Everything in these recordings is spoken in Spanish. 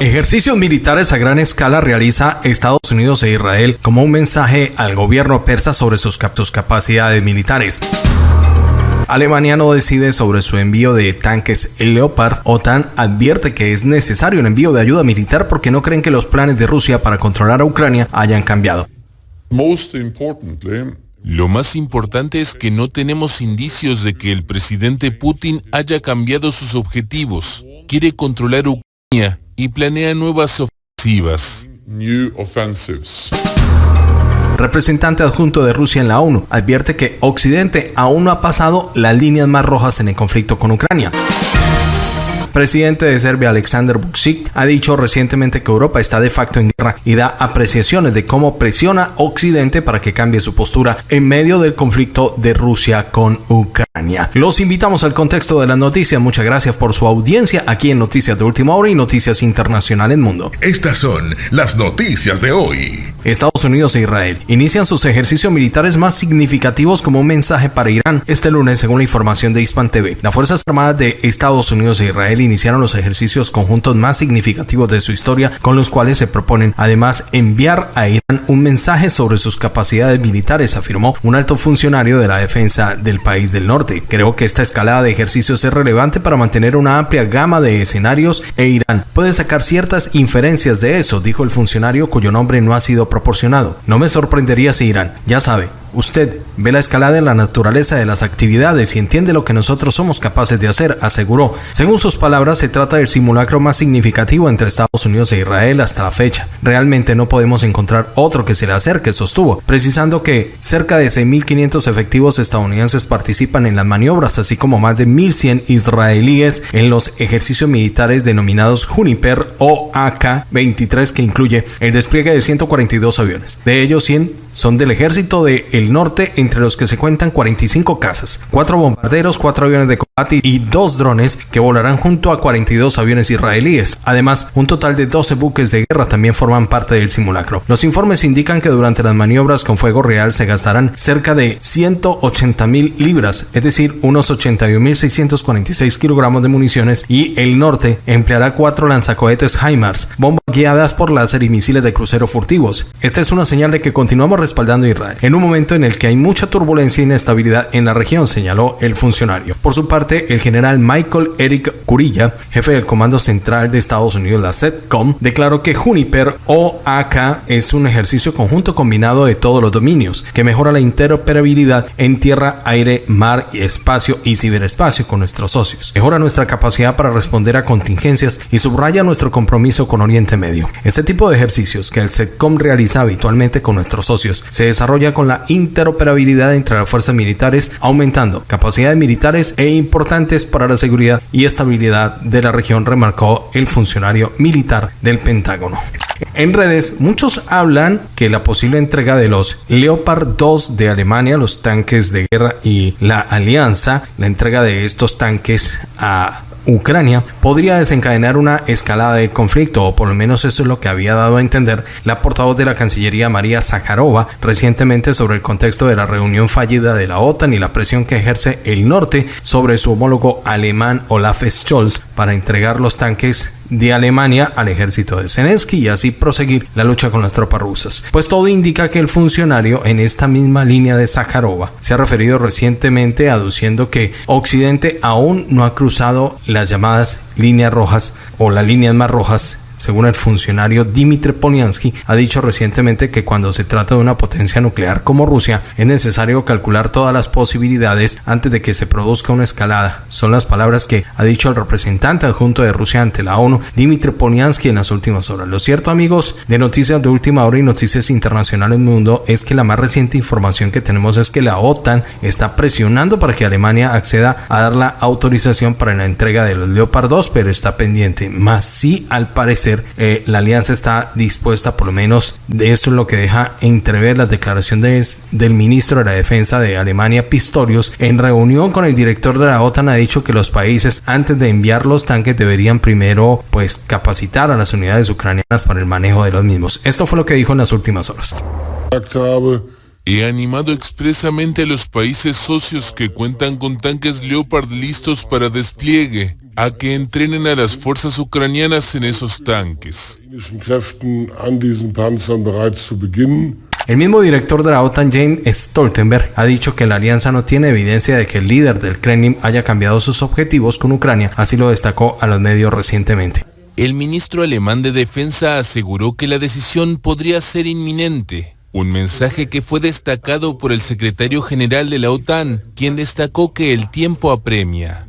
Ejercicios militares a gran escala realiza Estados Unidos e Israel como un mensaje al gobierno persa sobre sus, capacidades militares. Alemania no decide sobre su envío de tanques Leopard. OTAN advierte que es necesario el envío de ayuda militar porque no creen que los planes de Rusia para controlar a Ucrania hayan cambiado. Lo más importante es que no tenemos indicios de que el presidente Putin haya cambiado sus objetivos. Quiere controlar Ucrania y planea nuevas ofensivas. Representante adjunto de Rusia en la ONU advierte que Occidente aún no ha pasado las líneas más rojas en el conflicto con Ucrania presidente de Serbia Alexander Vučić ha dicho recientemente que Europa está de facto en guerra y da apreciaciones de cómo presiona Occidente para que cambie su postura en medio del conflicto de Rusia con Ucrania. Los invitamos al contexto de las noticias. Muchas gracias por su audiencia aquí en Noticias de Última Hora y Noticias Internacionales Mundo. Estas son las noticias de hoy. Estados Unidos e Israel inician sus ejercicios militares más significativos como un mensaje para Irán este lunes según la información de Hispan TV. Las Fuerzas Armadas de Estados Unidos e Israel iniciaron los ejercicios conjuntos más significativos de su historia con los cuales se proponen además enviar a Irán un mensaje sobre sus capacidades militares, afirmó un alto funcionario de la defensa del país del norte. Creo que esta escalada de ejercicios es relevante para mantener una amplia gama de escenarios e Irán puede sacar ciertas inferencias de eso, dijo el funcionario cuyo nombre no ha sido proporcionado. No me sorprendería si Irán, ya sabe, Usted ve la escalada en la naturaleza de las actividades y entiende lo que nosotros somos capaces de hacer, aseguró. Según sus palabras, se trata del simulacro más significativo entre Estados Unidos e Israel hasta la fecha. Realmente no podemos encontrar otro que se le acerque, sostuvo, precisando que cerca de 6.500 efectivos estadounidenses participan en las maniobras, así como más de 1.100 israelíes en los ejercicios militares denominados Juniper o AK-23, que incluye el despliegue de 142 aviones. De ellos, 100 son del ejército del norte, entre los que se cuentan 45 casas, 4 bombarderos, 4 aviones de combate y 2 drones que volarán junto a 42 aviones israelíes. Además, un total de 12 buques de guerra también forman parte del simulacro. Los informes indican que durante las maniobras con fuego real se gastarán cerca de 180 mil libras, es decir, unos 81.646 kilogramos de municiones y el norte empleará 4 lanzacohetes HIMARS, bombas guiadas por láser y misiles de crucero furtivos. Esta es una señal de que continuamos respaldando a Israel, en un momento en el que hay mucha turbulencia e inestabilidad en la región, señaló el funcionario. Por su parte, el general Michael Eric Curilla, jefe del Comando Central de Estados Unidos, la SETCOM, declaró que Juniper o AK es un ejercicio conjunto combinado de todos los dominios, que mejora la interoperabilidad en tierra, aire, mar espacio y ciberespacio con nuestros socios. Mejora nuestra capacidad para responder a contingencias y subraya nuestro compromiso con Oriente Medio. Este tipo de ejercicios que el SETCOM realiza habitualmente con nuestros socios se desarrolla con la interoperabilidad entre las fuerzas militares, aumentando capacidades militares e importantes para la seguridad y estabilidad de la región, remarcó el funcionario militar del Pentágono. En redes, muchos hablan que la posible entrega de los Leopard 2 de Alemania, los tanques de guerra y la alianza, la entrega de estos tanques a Ucrania podría desencadenar una escalada del conflicto, o por lo menos eso es lo que había dado a entender la portavoz de la Cancillería María Zakharova recientemente sobre el contexto de la reunión fallida de la OTAN y la presión que ejerce el norte sobre su homólogo alemán Olaf Scholz para entregar los tanques de Alemania al ejército de Zelensky y así proseguir la lucha con las tropas rusas. Pues todo indica que el funcionario en esta misma línea de Zakharova se ha referido recientemente aduciendo que Occidente aún no ha cruzado las llamadas líneas rojas o las líneas más rojas según el funcionario Dimitri Polyansky, ha dicho recientemente que cuando se trata de una potencia nuclear como Rusia, es necesario calcular todas las posibilidades antes de que se produzca una escalada. Son las palabras que ha dicho el representante adjunto de Rusia ante la ONU, Dimitri Polyansky, en las últimas horas. Lo cierto, amigos, de noticias de última hora y noticias internacionales mundo es que la más reciente información que tenemos es que la OTAN está presionando para que Alemania acceda a dar la autorización para la entrega de los Leopard 2, pero está pendiente. Más sí, al parecer, eh, la alianza está dispuesta, por lo menos de eso es lo que deja entrever las declaraciones del ministro de la Defensa de Alemania, Pistorius, en reunión con el director de la OTAN ha dicho que los países antes de enviar los tanques deberían primero pues capacitar a las unidades ucranianas para el manejo de los mismos. Esto fue lo que dijo en las últimas horas. He animado expresamente a los países socios que cuentan con tanques Leopard listos para despliegue a que entrenen a las fuerzas ucranianas en esos tanques. El mismo director de la OTAN, James Stoltenberg, ha dicho que la alianza no tiene evidencia de que el líder del Kremlin haya cambiado sus objetivos con Ucrania, así lo destacó a los medios recientemente. El ministro alemán de Defensa aseguró que la decisión podría ser inminente, un mensaje que fue destacado por el secretario general de la OTAN, quien destacó que el tiempo apremia.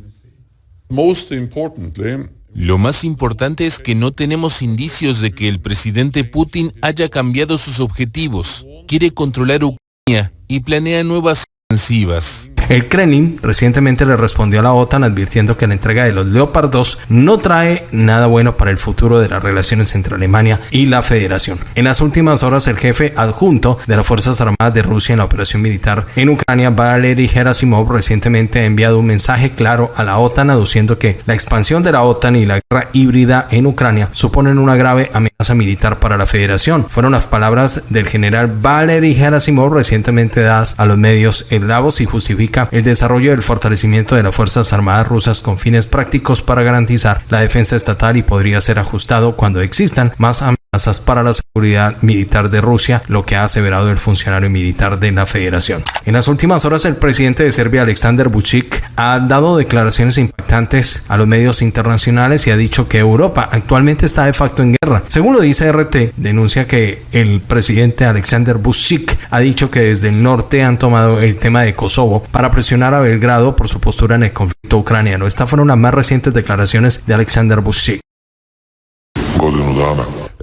Lo más importante es que no tenemos indicios de que el presidente Putin haya cambiado sus objetivos. Quiere controlar Ucrania y planea nuevas ofensivas. El Kremlin recientemente le respondió a la OTAN advirtiendo que la entrega de los Leopard 2 no trae nada bueno para el futuro de las relaciones entre Alemania y la Federación. En las últimas horas, el jefe adjunto de las Fuerzas Armadas de Rusia en la operación militar en Ucrania, Valery Gerasimov, recientemente ha enviado un mensaje claro a la OTAN aduciendo que la expansión de la OTAN y la guerra híbrida en Ucrania suponen una grave amenaza militar para la Federación. Fueron las palabras del general Valery Gerasimov recientemente dadas a los medios en Davos y justifica el desarrollo del fortalecimiento de las Fuerzas Armadas rusas con fines prácticos para garantizar la defensa estatal y podría ser ajustado cuando existan más amenazas para la seguridad militar de Rusia, lo que ha aseverado el funcionario militar de la Federación. En las últimas horas, el presidente de Serbia, Alexander Vucic, ha dado declaraciones impactantes a los medios internacionales y ha dicho que Europa actualmente está de facto en guerra. Según lo dice RT, denuncia que el presidente Alexander Vucic ha dicho que desde el norte han tomado el tema de Kosovo para presionar a Belgrado por su postura en el conflicto ucraniano. Estas fueron las más recientes declaraciones de Alexander Vucic.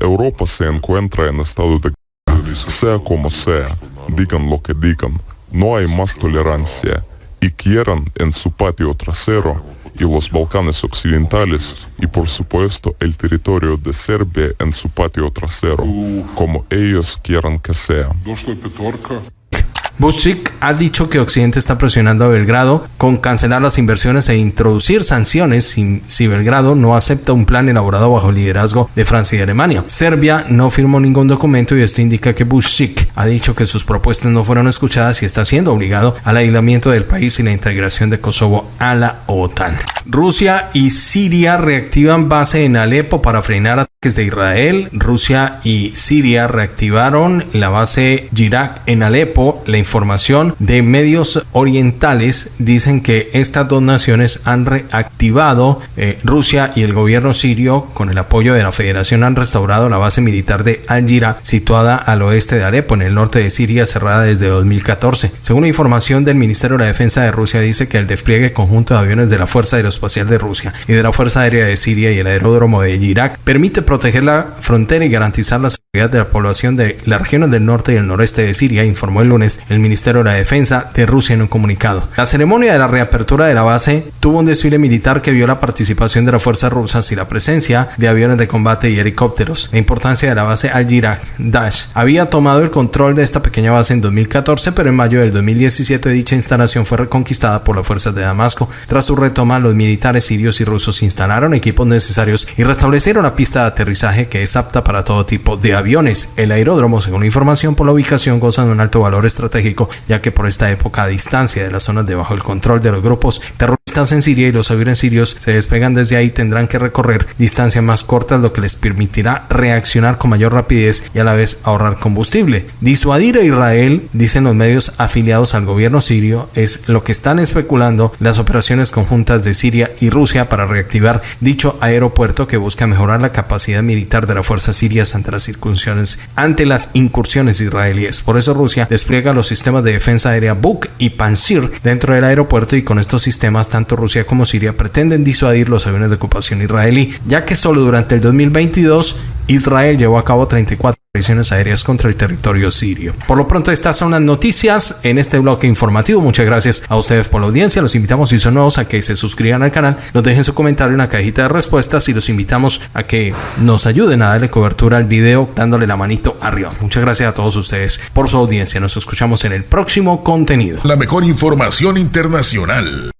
Europa se encuentra en estado de sea como sea, digan lo que digan, no hay más tolerancia y quieran en su patio trasero y los Balcanes occidentales y por supuesto el territorio de Serbia en su patio trasero, como ellos quieran que sea. Vucic ha dicho que Occidente está presionando a Belgrado con cancelar las inversiones e introducir sanciones si, si, Belgrado no acepta un plan elaborado bajo el liderazgo de Francia y Alemania. Serbia no firmó ningún documento y esto indica que Vucic ha dicho que sus propuestas no fueron escuchadas y está siendo obligado al aislamiento del país y la integración de Kosovo a la OTAN. Rusia y Siria reactivan base en Alepo para frenar ataques de Israel. Rusia y Siria reactivaron la base Jirak en Alepo. La información de medios orientales dicen que estas dos naciones han reactivado eh, Rusia y el gobierno sirio con el apoyo de la federación han restaurado la base militar de Al-Jira situada al oeste de Alepo en el norte de Siria cerrada desde 2014. Según la información del Ministerio de Defensa de Rusia dice que el despliegue conjunto de aviones de la Fuerza Aeroespacial de Rusia y de la Fuerza Aérea de Siria y el aeródromo de Irak permite proteger la frontera y garantizar la de la población de las regiones del norte y el noreste de Siria, informó el lunes el Ministerio de la Defensa de Rusia en un comunicado. La ceremonia de la reapertura de la base tuvo un desfile militar que vio la participación de las fuerzas rusas y la presencia de aviones de combate y helicópteros. La importancia de la base Al-Jirak Dash había tomado el control de esta pequeña base en 2014, pero en mayo del 2017 dicha instalación fue reconquistada por las fuerzas de Damasco. Tras su retoma, los militares sirios y rusos instalaron equipos necesarios y restablecieron la pista de aterrizaje que es apta para todo tipo de aviones. El aeródromo, según información por la ubicación, goza de un alto valor estratégico ya que por esta época a distancia de las zonas debajo del control de los grupos terroristas en Siria y los aviones sirios se despegan desde ahí tendrán que recorrer distancias más cortas lo que les permitirá reaccionar con mayor rapidez y a la vez ahorrar combustible. Disuadir a Israel, dicen los medios afiliados al gobierno sirio, es lo que están especulando las operaciones conjuntas de Siria y Rusia para reactivar dicho aeropuerto que busca mejorar la capacidad militar de las fuerzas sirias ante las circunstancias ante las incursiones israelíes. Por eso Rusia despliega los sistemas de defensa aérea Buk y Pansir dentro del aeropuerto y con estos sistemas tanto Rusia como Siria pretenden disuadir los aviones de ocupación israelí, ya que solo durante el 2022 Israel llevó a cabo 34 operaciones aéreas contra el territorio sirio. Por lo pronto, estas son las noticias en este bloque informativo. Muchas gracias a ustedes por la audiencia. Los invitamos, si son nuevos, a que se suscriban al canal, nos dejen su comentario en la cajita de respuestas y los invitamos a que nos ayuden a darle cobertura al video dándole la manito arriba. Muchas gracias a todos ustedes por su audiencia. Nos escuchamos en el próximo contenido. La mejor información internacional.